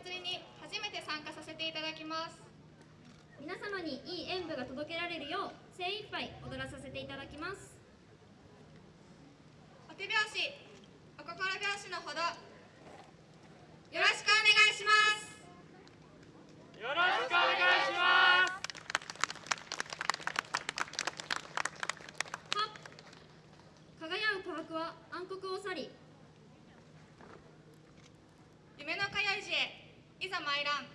祭りに初めて参加させていただきます。皆様にいい演舞が届けられるよう精一杯踊らさせていただきます。お手拍子お心拍子のほどよろしくお願いします。よろしくお願いします。輝く琥珀は暗黒を去りざ参らん。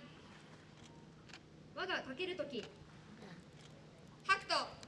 我がかけるとき白と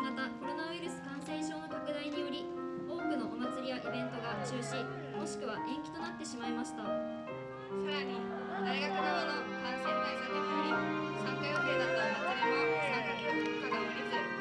新型コロナウイルス感染症の拡大により多くのお祭りやイベントが中止もしくは延期となってしまいました。さらに大学側の感染対策により参加予定だったお祭りも参加客が下りず